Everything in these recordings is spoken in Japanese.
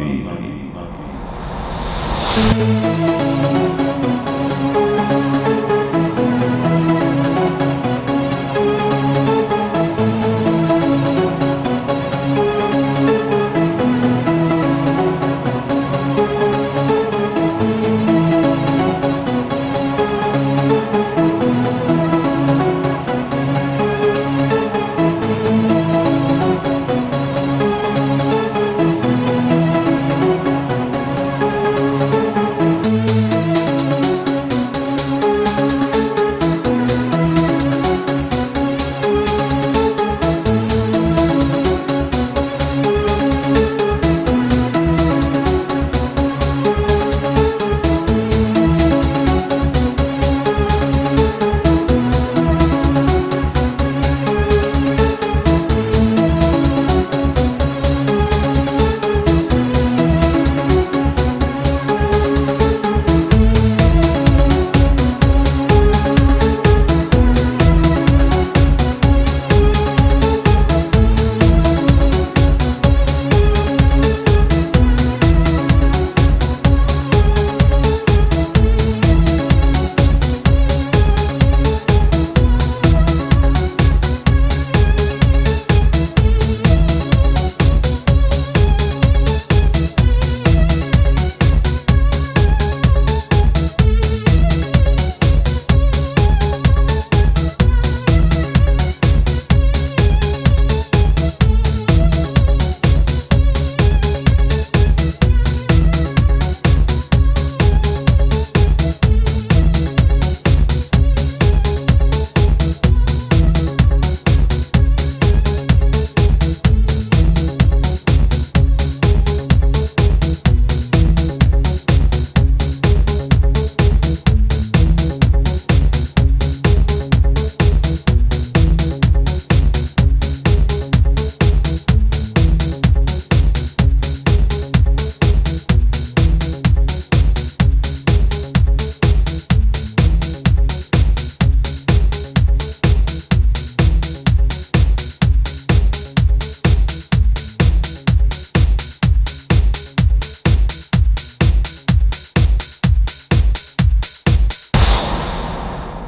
Mati.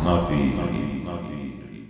na Bíblia.